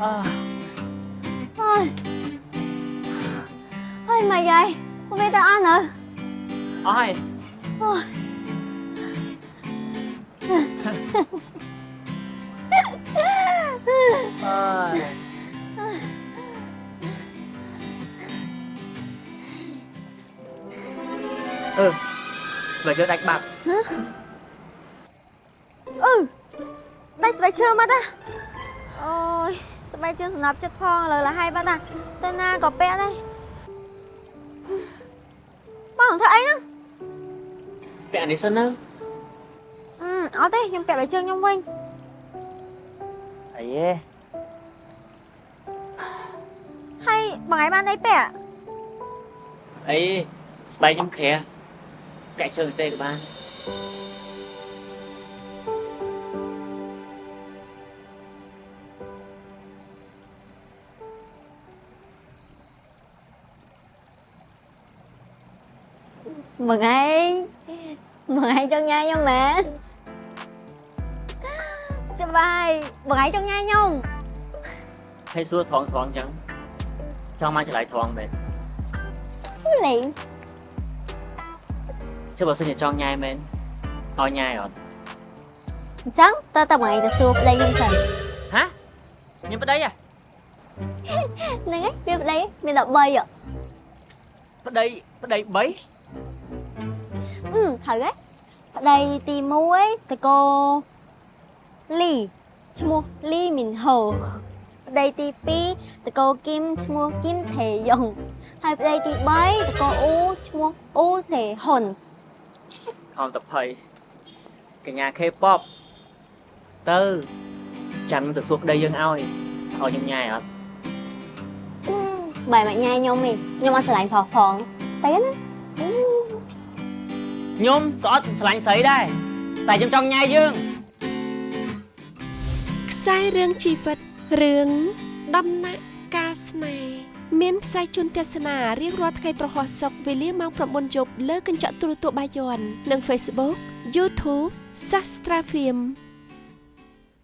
à. Ôi Ôi mày vậy Không biết tao ăn hả Ai Ôi Ừ Sửa chưa đánh bạc Ừ Đánh sửa chưa mà ta ស្បែកជើងសំណប់ចិត្តផងឥឡូវលះហើយបាត់ណាទៅណាក៏ពាក់ដែរបងធ្វើអីណាពាក់នេះសិនណាអត់ទេខ្ញុំពាក់បែកជើងខ្ញុំវិញអីហេហើយបងឯងបានអីពាក់អីស្បែកខ្ញុំខ្រះពាក់ជើងទេក៏បាន mừng anh mừng anh cho nhai nhau mẹ cho bay mừng anh cho nhai nhau thấy xua thoáng thoáng chẳng cho mai trở lại thoáng mẹ xua liền chứ bà xin cho nhai mẹ thôi nhai rồi chẳng ta tập mày ta xua đây nhưng thần hả nhưng bên đây à nè cái bên đây mình đọc bay à bên đây bên đây bấy ហឹមត្រូវទេប្តីទី1តកោលីឈ្មោះលីមីនហូប្តីទី2តកោគឹមឈ្មោះគឹមថេយ៉ុងហើយប្តីទី3តកោអ៊ូឈ្មោះអ៊ូសេហ៊ុនខំតភ័យកញ្ញា K-pop ទៅចាំទៅសួរប្តីយើងឲ្យឲ្យខ្ញុំញ៉ាយអត់បាយមកញ៉ាយខ្ញុំទេខ្ញុំអត់ស្រឡាញ់ផងផងទៅណាខ្ញុំក៏អត់ស្រឡាញ់ស្រីដែរតែខ្ញុំចង់ញ៉ៃយើងខ្សែរឿងជីវិតរឿងដំណាក់កាលស្នេហ៍មានផ្សាយជូនទស្សនារៀងរាល់ថ្ងៃប្រហោះសុកវេលាម៉ោង9យប់លើកញ្ចក់ទូរទស្សន៍បាយ័ននិង Facebook YouTube Sastra Film